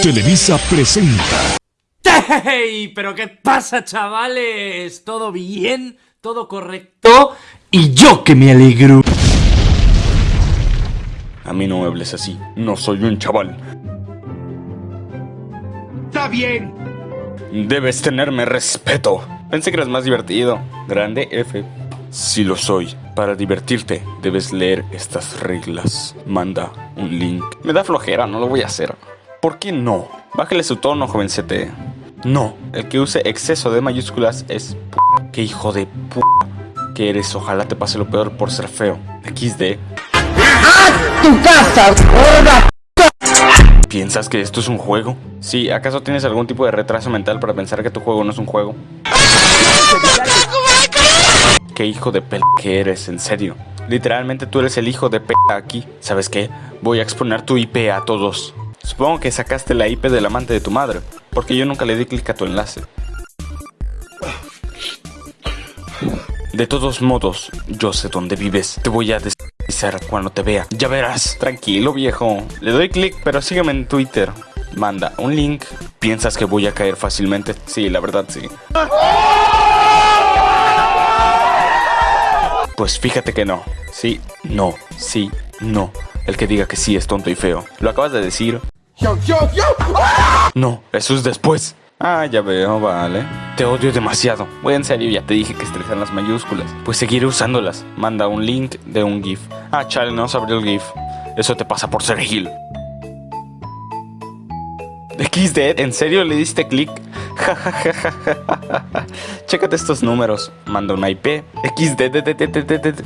Televisa presenta. ¡Hey! ¿Pero qué pasa, chavales? ¿Todo bien? ¿Todo correcto? Y yo que me alegro. A mí no me hables así, no soy un chaval. ¡Está bien! Debes tenerme respeto. Pensé que eras más divertido. Grande F. Sí lo soy. Para divertirte, debes leer estas reglas. Manda un link. Me da flojera, no lo voy a hacer. ¿Por qué no? Bájale su tono, jovencete. No, el que use exceso de mayúsculas es p Qué hijo de p que eres. Ojalá te pase lo peor por ser feo. XD. tu casa, ¿Piensas que esto es un juego? Sí, ¿acaso tienes algún tipo de retraso mental para pensar que tu juego no es un juego? ¿Qué hijo de p que eres, en serio? Literalmente tú eres el hijo de p aquí. ¿Sabes qué? Voy a exponer tu IP a todos. Supongo que sacaste la IP del amante de tu madre, porque yo nunca le di clic a tu enlace. De todos modos, yo sé dónde vives. Te voy a desavisar cuando te vea. Ya verás. Tranquilo, viejo. Le doy clic, pero sígueme en Twitter. Manda un link. ¿Piensas que voy a caer fácilmente? Sí, la verdad sí. Pues fíjate que no. Sí, no, sí, no. El que diga que sí es tonto y feo. Lo acabas de decir. No, eso es después. Ah, ya veo, vale. Te odio demasiado. Voy en serio, ya te dije que estresan las mayúsculas. Pues seguiré usándolas. Manda un link de un GIF. Ah, chale, no se abrió el GIF. Eso te pasa por ser Gil. XD, ¿en serio le diste clic? Chécate estos números. Manda una IP. XD.